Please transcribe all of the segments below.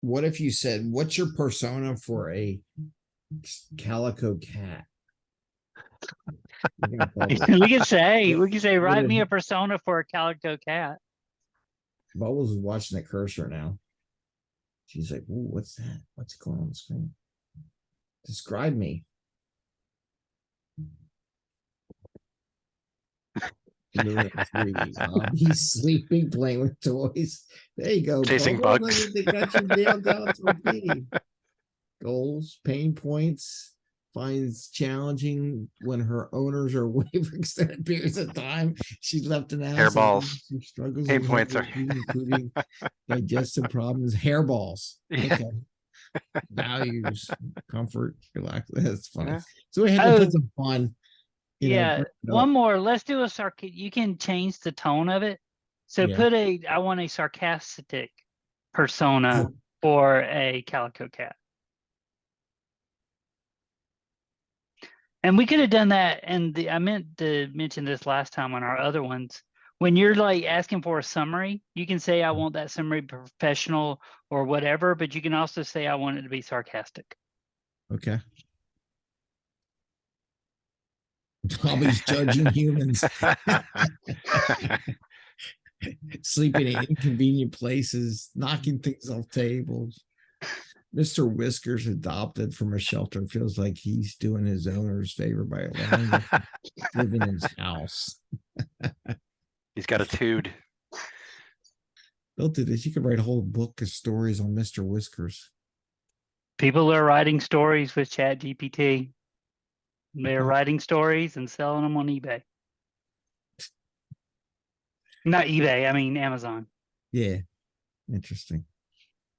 what if you said, what's your persona for a calico cat? You're gonna bubble. We could say, we could say, write me a persona for a calico cat. Bubbles is watching the cursor now. She's like, Ooh, what's that? What's going on the screen? Describe me. Look the 3D. He's sleeping, playing with toys. There you go. Chasing bugs. They got you nailed down to a T. Goals, pain points, finds challenging when her owners are away for extended periods of time. She's left in the house. Hairballs. She struggles. Pain points are- Including digestive problems, hairballs. Yeah. Okay. Values, comfort, relax. That's funny. Yeah. So we had to Oh. put some fun. Know, Yeah, one more, let's do a sarc, you can change the tone of it. So Yeah. put a, I want a sarcastic persona for a calico cat. And we could have done that, and the, I meant to mention this last time on our other ones. When you're like asking for a summary, you can say, I want that summary professional or whatever, but you can also say, I want it to be sarcastic. Okay. Tommy's judging humans, sleeping in inconvenient places, knocking things off tables. Mr. Whiskers adopted from a shelter feels like he's doing his owner's favor by allowing him to live in his house. He's got a tude. Don't do this. You could write a whole book of stories on Mr. Whiskers. People are writing stories with Chat GPT. They're mm-hmm. writing stories and selling them on eBay. Not eBay, I mean Amazon. Yeah. Interesting.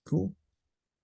Cool.